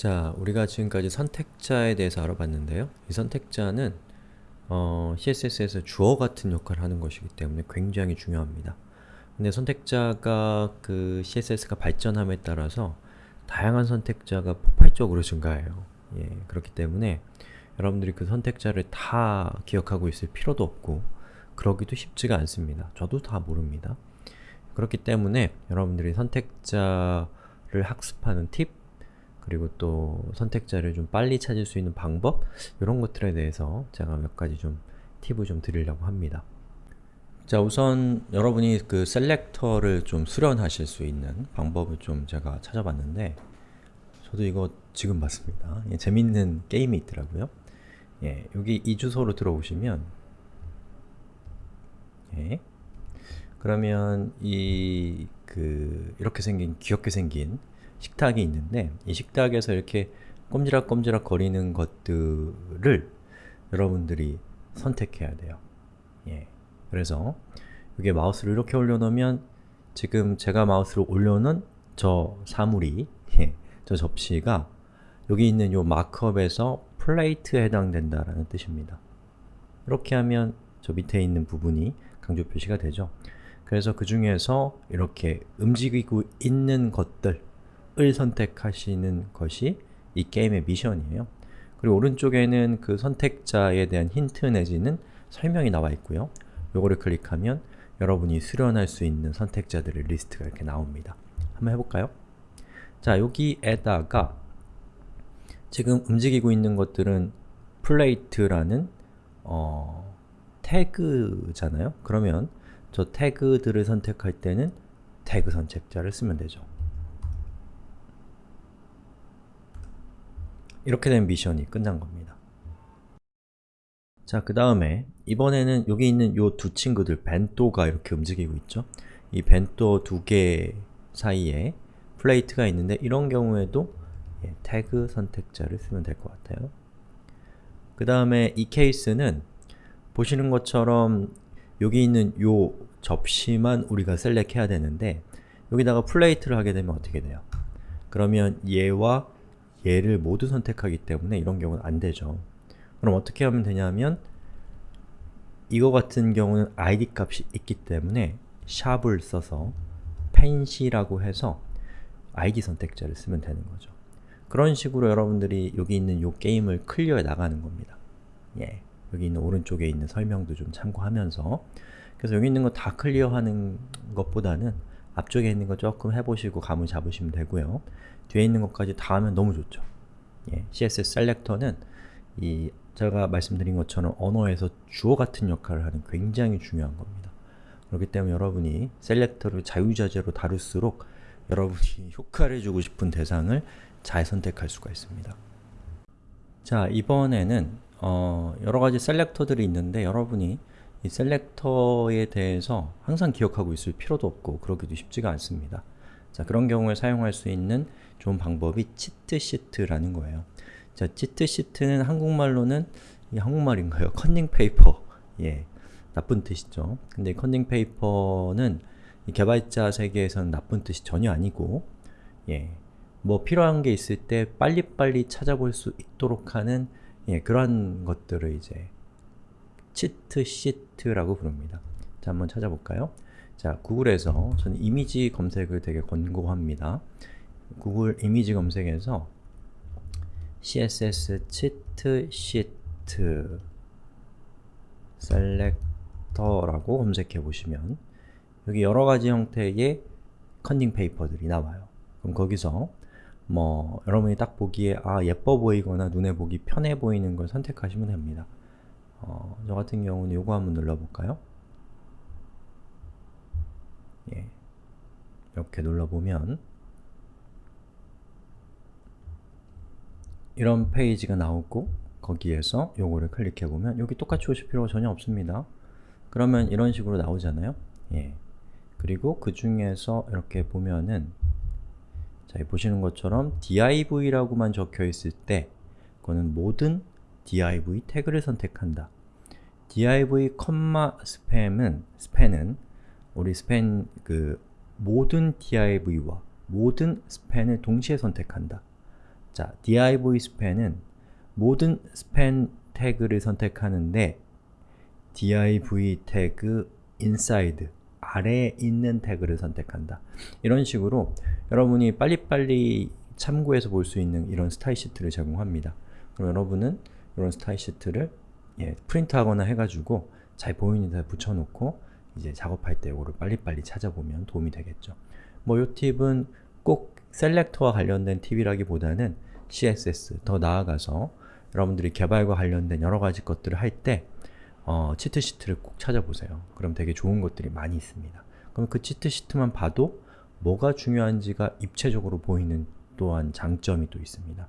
자, 우리가 지금까지 선택자에 대해서 알아봤는데요. 이 선택자는 어, CSS에서 주어 같은 역할을 하는 것이기 때문에 굉장히 중요합니다. 근데 선택자가 그 CSS가 발전함에 따라서 다양한 선택자가 폭발적으로 증가해요. 예, 그렇기 때문에 여러분들이 그 선택자를 다 기억하고 있을 필요도 없고 그러기도 쉽지가 않습니다. 저도 다 모릅니다. 그렇기 때문에 여러분들이 선택자를 학습하는 팁 그리고 또 선택자를 좀 빨리 찾을 수 있는 방법 이런 것들에 대해서 제가 몇 가지 좀 팁을 좀 드리려고 합니다. 자 우선 여러분이 그 셀렉터를 좀 수련하실 수 있는 방법을 좀 제가 찾아봤는데 저도 이거 지금 봤습니다. 예, 재밌는 게임이 있더라고요. 예, 여기 이 주소로 들어오시면 예, 그러면 이 그 이렇게 생긴 귀엽게 생긴 식탁이 있는데 이 식탁에서 이렇게 꼼지락꼼지락 거리는 것들을 여러분들이 선택해야 돼요. 예. 그래서 여기에 마우스를 이렇게 올려놓으면 지금 제가 마우스를 올려놓은 저 사물이 예, 저 접시가 여기 있는 요 마크업에서 플레이트에 해당된다라는 뜻입니다. 이렇게 하면 저 밑에 있는 부분이 강조 표시가 되죠. 그래서 그 중에서 이렇게 움직이고 있는 것들 을 선택하시는 것이 이 게임의 미션이에요. 그리고 오른쪽에는 그 선택자에 대한 힌트 내지는 설명이 나와 있고요. 요거를 클릭하면 여러분이 수련할 수 있는 선택자들의 리스트가 이렇게 나옵니다. 한번 해볼까요? 자, 여기에다가 지금 움직이고 있는 것들은 plate라는 어, 태그잖아요? 그러면 저 태그들을 선택할 때는 태그 선택자를 쓰면 되죠. 이렇게 된 미션이 끝난 겁니다. 자, 그 다음에 이번에는 여기 있는 요 두 친구들, 벤또가 이렇게 움직이고 있죠? 이 벤또 두 개 사이에 plate가 있는데 이런 경우에도 예, 태그 선택자를 쓰면 될 것 같아요. 그 다음에 이 케이스는 보시는 것처럼 여기 있는 요 접시만 우리가 select해야 되는데 여기다가 plate를 하게 되면 어떻게 돼요? 그러면 얘와 얘를 모두 선택하기 때문에 이런 경우는 안 되죠. 그럼 어떻게 하면 되냐면 이거 같은 경우는 id 값이 있기 때문에 샵을 써서 펜시라고 해서 id 선택자를 쓰면 되는 거죠. 그런 식으로 여러분들이 여기 있는 요 게임을 클리어해 나가는 겁니다. 예, 여기 있는 오른쪽에 있는 설명도 좀 참고하면서 그래서 여기 있는 거 다 클리어하는 것보다는 앞쪽에 있는 거 조금 해보시고 감을 잡으시면 되고요. 뒤에 있는 것까지 다 하면 너무 좋죠. 예, CSS 셀렉터는 이 제가 말씀드린 것처럼 언어에서 주어 같은 역할을 하는 굉장히 중요한 겁니다. 그렇기 때문에 여러분이 셀렉터를 자유자재로 다룰수록 여러분이 효과를 주고 싶은 대상을 잘 선택할 수가 있습니다. 자, 이번에는 어, 여러가지 셀렉터들이 있는데 여러분이 이 셀렉터에 대해서 항상 기억하고 있을 필요도 없고 그러기도 쉽지가 않습니다. 자, 그런 경우에 사용할 수 있는 좋은 방법이 치트시트라는 거예요. 자, 치트시트는 한국말로는 이 한국말인가요? 컨닝 페이퍼. 예. 나쁜 뜻이죠. 근데 컨닝 페이퍼는 개발자 세계에서는 나쁜 뜻이 전혀 아니고 예. 뭐 필요한 게 있을 때 빨리빨리 찾아볼 수 있도록 하는 예, 그런 것들을 이제 cheat sheet라고 부릅니다. 자, 한번 찾아볼까요? 자, 구글에서 저는 이미지 검색을 되게 권고합니다. 구글 이미지 검색에서 css 치트 시트 셀렉터라고 검색해 보시면 여기 여러 가지 형태의 컨닝 페이퍼들이 나와요. 그럼 거기서 뭐 여러분이 딱 보기에 아 예뻐 보이거나 눈에 보기 편해 보이는 걸 선택하시면 됩니다. 어, 저 같은 경우는 요거 한번 눌러볼까요? 예. 이렇게 눌러보면 이런 페이지가 나오고 거기에서 요거를 클릭해보면 여기 똑같이 오실 필요가 전혀 없습니다. 그러면 이런 식으로 나오잖아요. 예. 그리고 그 중에서 이렇게 보면은 자, 보시는 것처럼 div라고만 적혀 있을 때 그거는 모든 div 태그를 선택한다. Div, 스팸은 스팬은 우리 스팬 그 모든 div와 모든 span을 동시에 선택한다. 자, div span은 모든 span 태그를 선택하는데 div 태그 inside 아래에 있는 태그를 선택한다. 이런 식으로 여러분이 빨리빨리 참고해서 볼 수 있는 이런 style sheet를 제공합니다. 그럼 여러분은 이런 style sheet를 예, 프린트하거나 해가지고 잘 보이는 데 붙여놓고 이제 작업할 때 이거를 빨리빨리 찾아보면 도움이 되겠죠. 뭐 이 팁은 꼭 셀렉터와 관련된 팁이라기보다는 CSS, 더 나아가서 여러분들이 개발과 관련된 여러 가지 것들을 할때 어, 치트시트를 꼭 찾아보세요. 그럼 되게 좋은 것들이 많이 있습니다. 그럼 그 치트시트만 봐도 뭐가 중요한지가 입체적으로 보이는 또한 장점이 또 있습니다.